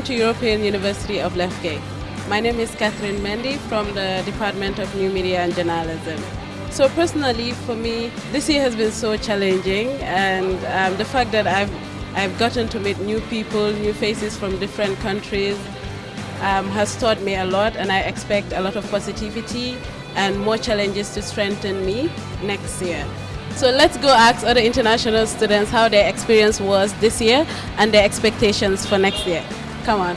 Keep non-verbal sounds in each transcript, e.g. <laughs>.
welcome to European University of Lefke. My name is Catherine Mendy from the Department of New Media and Journalism. So personally, for me, this year has been so challenging, and um, the fact that I've I've gotten to meet new people, new faces from different countries, um, has taught me a lot, and I expect a lot of positivity and more challenges to strengthen me next year. So let's go ask other international students how their experience was this year and their expectations for next year. Come on.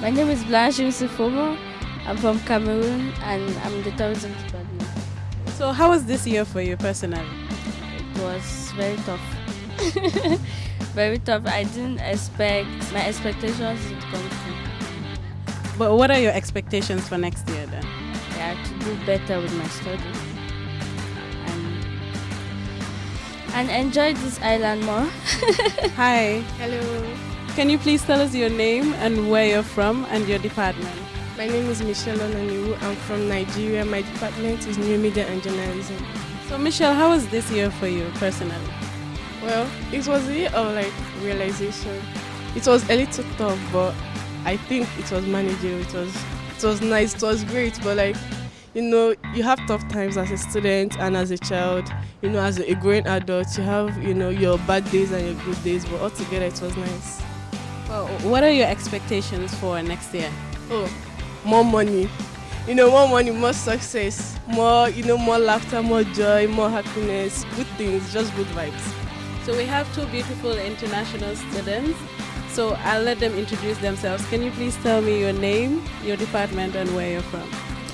My name is Blanche Yusufomo. I'm from Cameroon and I'm the tourism department. So how was this year for you personally? It was very tough. <laughs> very tough. I didn't expect my expectations to come true. But what are your expectations for next year then? Yeah, to do better with my studies. And enjoy this island more. <laughs> Hi. Hello, Can you please tell us your name and where you're from and your department? my name is Michelle Onaniwu. I'm from Nigeria. My department is New Media and Journalism. So Michelle, how was this year for you personally? Well, it was a year of like realization. It was a little tough, but I think it was manageable. It was it was nice. It was great, but like you know, you have tough times as a student and as a child. You know, as a growing adult, you have you know your bad days and your good days, but altogether it was nice. Well, what are your expectations for next year? Oh, more money. You know, more money, more success, more, you know, more laughter, more joy, more happiness, good things, just good vibes. So we have two beautiful international students. So I'll let them introduce themselves. Can you please tell me your name, your department, and where you're from?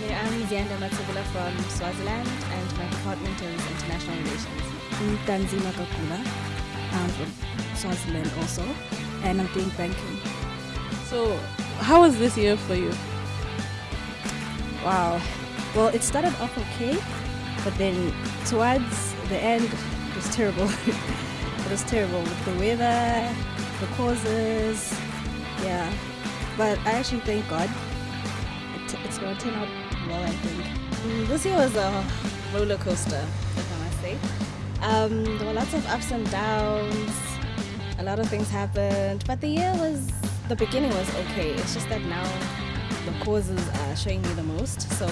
Okay, I'm Zianda Matsubula from Swaziland and my department is International Relations. I'm Tanzima Kakula. I'm um, from Swaziland also, and I'm doing banking. So, how was this year for you? Wow. Well, it started off okay, but then towards the end, it was terrible. <laughs> it was terrible with the weather, the causes, yeah. But I actually thank God. It, it's going to turn out well, I think. Mm, This year was a roller coaster, if I must say. Um, there were lots of ups and downs, a lot of things happened, but the year was, the beginning was okay. It's just that now the causes are showing me the most, so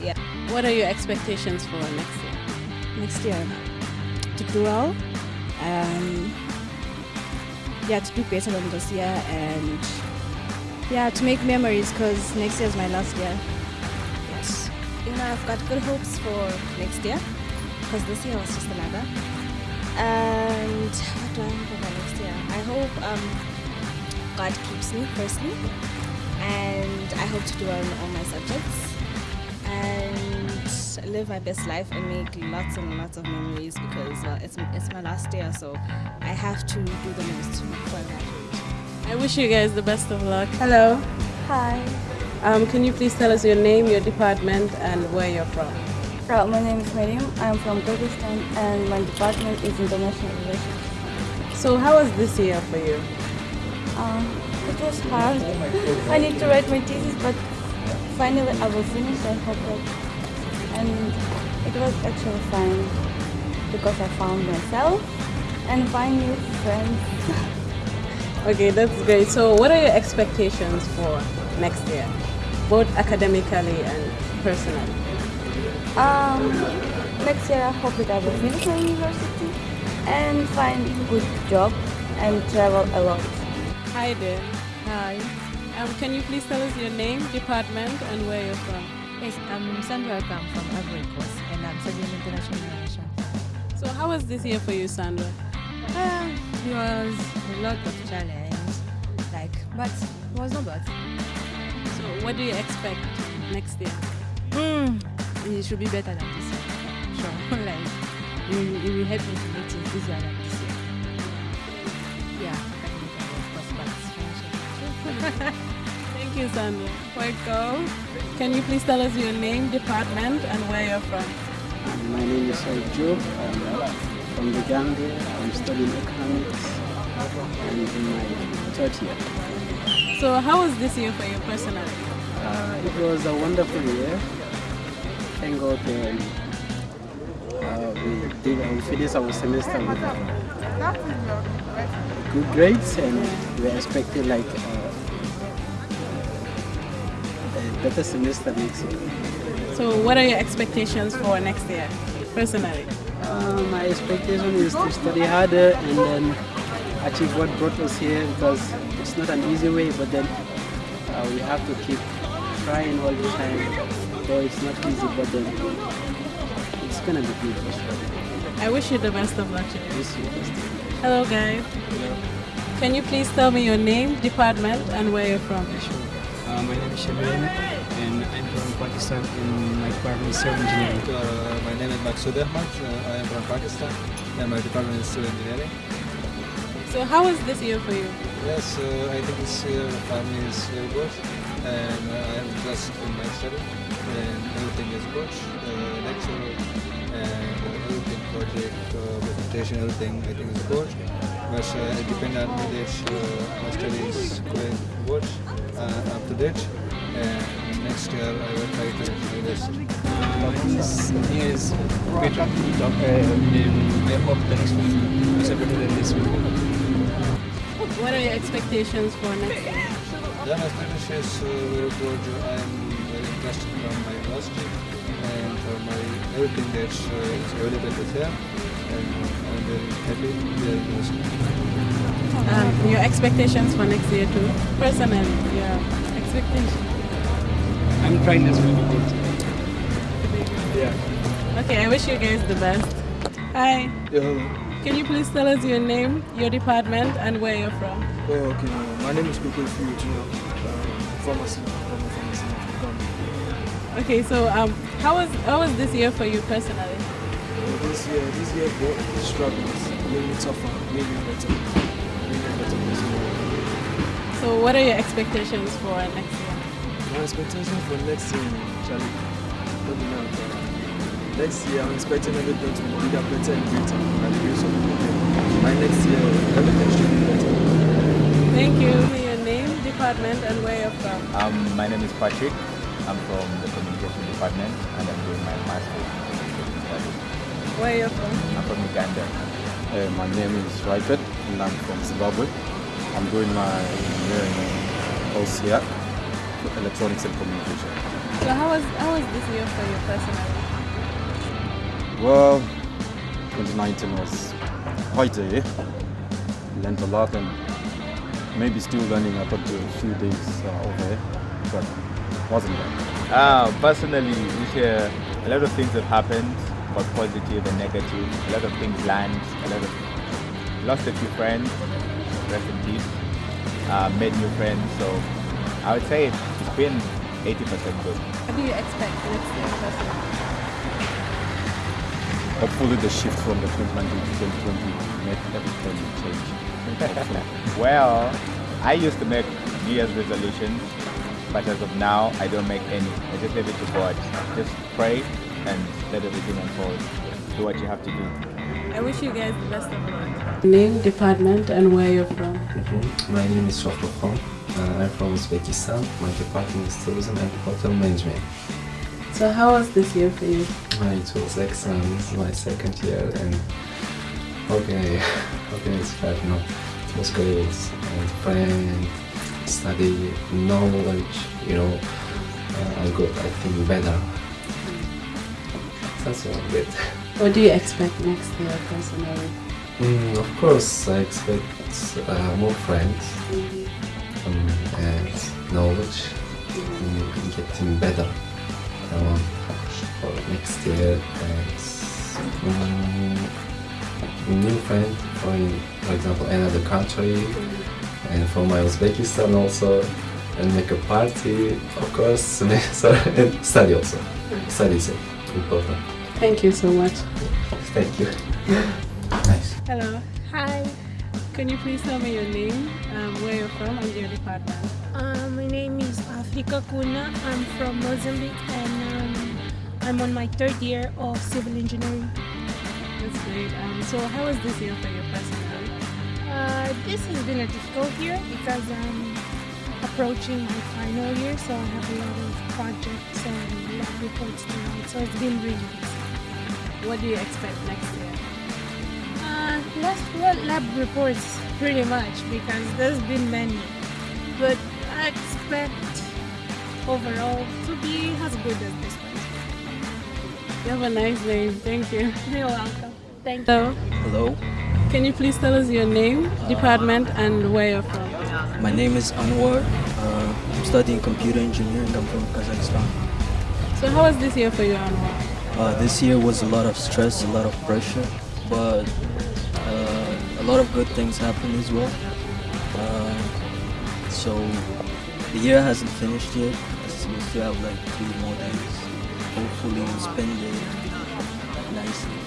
yeah. What are your expectations for next year? Next year, to do well, um, yeah, to do better than this year, and yeah, to make memories because next year is my last year. Yes. You know, I've got good hopes for next year because this year was just another. And what do I hope for next year? I hope um, God keeps me firstly, and I hope to do well in all my subjects and live my best life and make lots and lots of memories because well, it's it's my last year, so I have to do the most before I graduate. I wish you guys the best of luck. Hello. Hi. Um, can you please tell us your name, your department, and where you're from? Uh, my name is Miriam, I'm from Kyrgyzstan, and my department is international relations. So, how was this year for you? Um, it was hard. I need to write my thesis, but finally I will finish. I hope that. And it was actually fine because I found myself and find new friends. <laughs> Okay, that's great. So, what are your expectations for next year, both academically and personally? Um, next year I hope that I will finish my university and find a good job and travel a lot. Hi there. Hi. Um, can you please tell us your name, department, and where you're from? Yes, I'm Sandra Akam from Ivory Coast and I'm studying international relations. So, how was this year for you, Sandra? Uh, it was a lot of challenge, like, but it was not bad. So, what do you expect next year? Mm, it should be better than this year. Sure, <laughs> like, it will, it will help me to make things easier than this year. Yeah, academically, of course, but financially. <laughs> Thank you, Sandra. Welcome. Can you please tell us your name, department, and where you're from? My name is Said Joe. I'm from the Gambia. I'm studying economics and in my third year. So, how was this year for you personally? Uh, it was a wonderful year. Thank God um, uh, we did uh, we finished our semester with uh, good grades, and we're expecting like uh, a better semester next year. So, what are your expectations for next year, personally? Uh, my expectation is to study harder and then achieve what brought us here because it's not an easy way, but then uh, we have to keep trying all the time. Though it's not easy, but then it's gonna be good for sure. I wish you the best of luck. Jay. Wish you the best. Hello, guys. Can you please tell me your name, department, and where you're from? Sure. Uh, my name is Shabir from Pakistan and my department is civil engineering. Uh, my name is Maksud Ahmad. Uh, I am from Pakistan and my department is civil engineering. So, how was this year for you? Yes, uh, I think this year for me is very good and uh, I am blessed in my study and everything is good. Uh, lecture and everything, project, uh, presentation, everything I think is good. But uh, it depends on me that uh, my study is going good, uh, up to date and next year I will try to do. This year is better. Uh, hope the next one is better than this one. What are your expectations for next year? My Spanish is uh, very good. I'm very interested from my university and for my everything that uh, is available with here. And I'm very happy with the university. Um, your expectations for next year, too? Personally, yeah. expectations. I'm trying as well. Yeah. Okay, I wish you guys the best. Hi. Can you please tell us your name, your department, and where you're from? Oh, okay. My name is Koko Fuji, uh, pharmacy, pharmacy. Okay, so um, how was how was this year for you personally? Uh, this year, this year, both struggles, maybe tougher, maybe better, maybe better this year. So, what are your expectations for next year? My expectation for next year, Charlie, don't be now, but next year I'm expecting everything to be bigger, better, and greater. By the grace of God. By next year, everything should be better. Thank you. Your name, department, and where you're from. Um, my name is Patrick. I'm from the communication department and I'm doing my master's in communication studies. Where you're from? I'm from Uganda. Uh, my name is Raifet and I'm from Zimbabwe. I'm doing my engineering course here, electronics and communication. So, how was how was this year for you personally? Well, 2019 was quite a year. Learned a lot and maybe still learning up until a few days uh, over here, but wasn't bad. Uh, personally, this year, a lot of things have happened, both positive and negative. A lot of things learned, a lot of lost a few friends, rest in peace. Uh, made new friends, so I would say it's been 80% good. What do you expect next year? Hopefully the shift from the 2019 to 2020 make everything change. <laughs> Well, I used to make New Year's resolutions, but as of now, I don't make any. I just leave it to God. Just pray and let everything unfold. Do what you have to do. I wish you guys the best of luck. Name, department, and where you're from. My name is Shofrokhan. Uh, I'm from Uzbekistan. My department is tourism and hotel management. So, how was this year for you? Uh, it was excellent. This is my second year, and how can I, how can I describe? No, it was great. And friend, study, knowledge. You know, uh, I got I think better. That's all good. <laughs> What do you expect next year personally? Mm, of course, I expect uh, more friends um, and knowledge, and getting better. I want for next year and mm, new friend from, for example, another country, and from my Uzbekistan also, and make a party, of course, <laughs> and study also. Study is important. Thank you so much. Thank you. <laughs> Nice. Hello. Hi, Can you please tell me your name, um, where you're from, and your department? uh, my name is Afrika Kuna. I'm from Mozambique and um, I'm on my third year of civil engineering. That's great. Um, so, how was this year for you personally? Uh, this has been a difficult year because I'm approaching my final year, so I have a lot of projects and lab reports to write, so it's been really what do you expect next year? Uh, last well, lab reports pretty much because there's been many, but I expect overall to be as good as this one. You have a nice name. Thank you. You're welcome. Thank Hello. Hello, Can you please tell us your name, department, and where you're from? my name is Anwar. Uh, I'm studying computer engineering. I'm from Kazakhstan. So how was this year for you, Anwar? Uh, this year was a lot of stress, a lot of pressure, but uh, a lot of good things happened as well. Uh, so the year hasn't finished yet. We still have like three more days. Hopefully, we'll spend it nicely.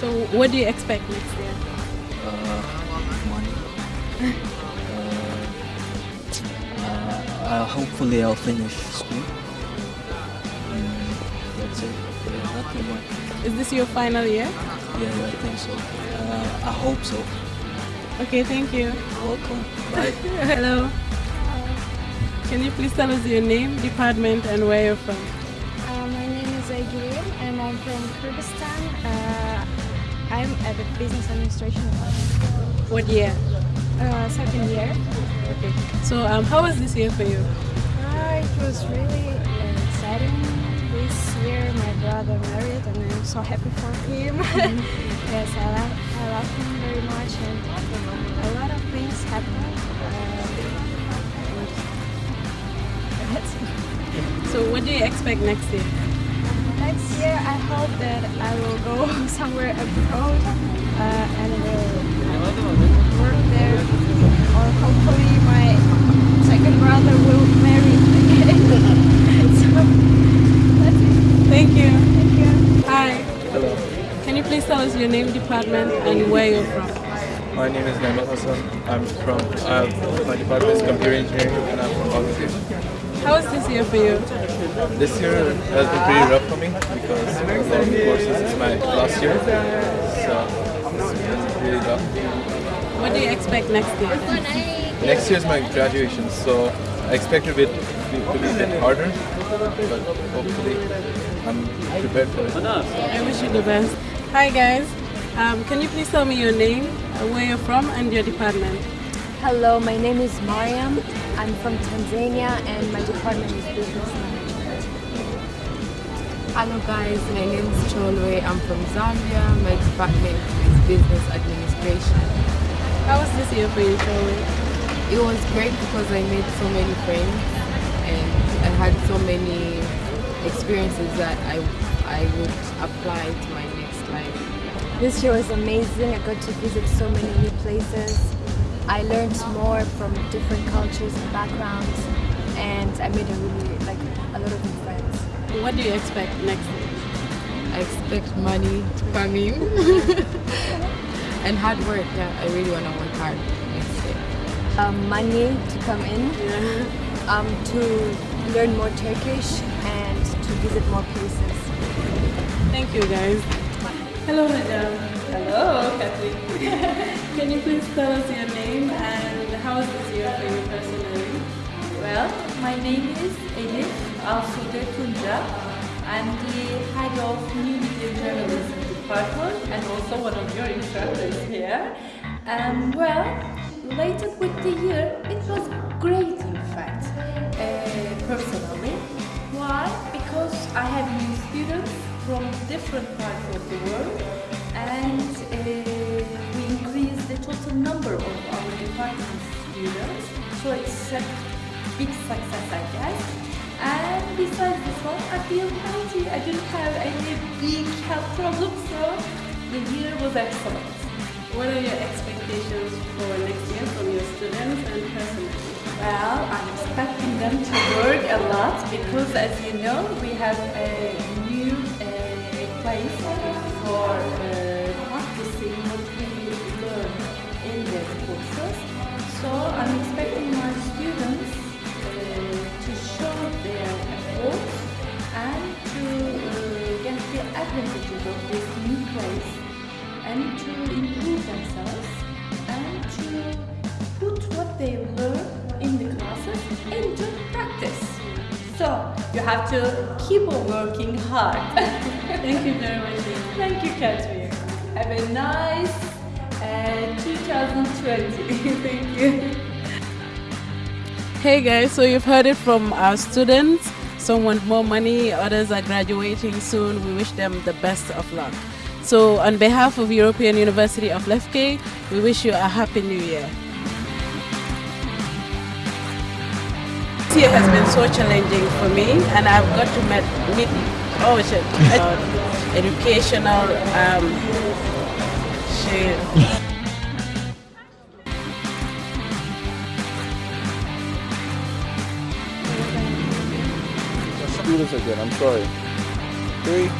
So what do you expect next year? Uh, money. <laughs> uh, uh, hopefully, I'll finish school. Mm, that's it. Yeah, nothing much. Is this your final year? Yeah, I think so. Uh, I hope so. Okay, thank you. Welcome. Bye. <laughs> Hello. Can you please tell us your name, department, and where you're from? Uh, my name is Aygül'üm and I'm from Kyrgyzstan. Uh, I'm at the business administration department. What year? Uh, second year. Okay. So um, how was this year for you? Uh, it was really uh, exciting. This year my brother married and I'm so happy for him. <laughs> yes, I love, I love him very much and a lot of things happen. Uh. So what do you expect next year? Next year, I hope that I will go <laughs> somewhere abroad uh, and will work there, or hopefully my second brother will marry again. <laughs> so. Thank you. Thank you. Hi. Hello. Can you please tell us your name, department, and where you're from? My name is Naimul Hassan. I'm from, uh, my department is computer engineering and I'm from Bangladesh. How was this year for you? This year has been pretty rough for me because a lot of courses is my last year. So it's really tough. What do you expect next year? Next year is my graduation, so I expect it to be, to be a bit harder, but hopefully I'm prepared for it. I wish you the best. Hi guys. Um, can you please tell me your name, uh, where you're from, and your department? Hello, my name is Mariam. I'm from Tanzania and my department is business management. Hello guys, my name is Cholwe. I'm from Zambia. My department is business administration. How was this year for you, Cholwe? It was great because I made so many friends and I had so many experiences that I, I would apply to my next life. This year was amazing. I got to visit so many new places. I learned more from different cultures and backgrounds and I made a really like a lot of new friends. What do you expect next year? I expect money to come in and hard work. Yeah, I really want to work hard next year. Um, money to come in, um, to learn more Turkish and to visit more places. Thank you, guys. Hello, madam. Hello, Catherine. <laughs> Can you please tell us your name and how was this year for you personally? Well, my name is Elif Asude Tunca. I'm the head of New Media Journalism Department and also one of your instructors here. Um, well, related with the year, it was great in fact, uh, personally. Why? Because I have new students from different parts of the world and uh, we increased the total number of our department students. So it's a big success, I guess. And besides this one, I feel healthy. I didn't have any big health problems, so the year was excellent. What are your expectations for next year from your students and personally? Well, I'm expecting them to work a lot because, as you know, we have a place for uh, practicing what we learn in the courses. So I'm expecting my students uh, to show their efforts and to uh, get the advantages of this new place and to improve themselves and to put what they learn in the classes into practice. So you have to keep on working hard. <laughs> Thank you very much. Thank you, Catherine. Have a nice uh, 2020. <laughs> Thank you. Hey guys, so you've heard it from our students. Some want more money, others are graduating soon. We wish them the best of luck. So, on behalf of European University of Lefke, we wish you a happy new year. This year has been so challenging for me, and I've got to meet, meet oh shit, <laughs> uh, educational um, shit. Let's do this again. I'm sorry. Three,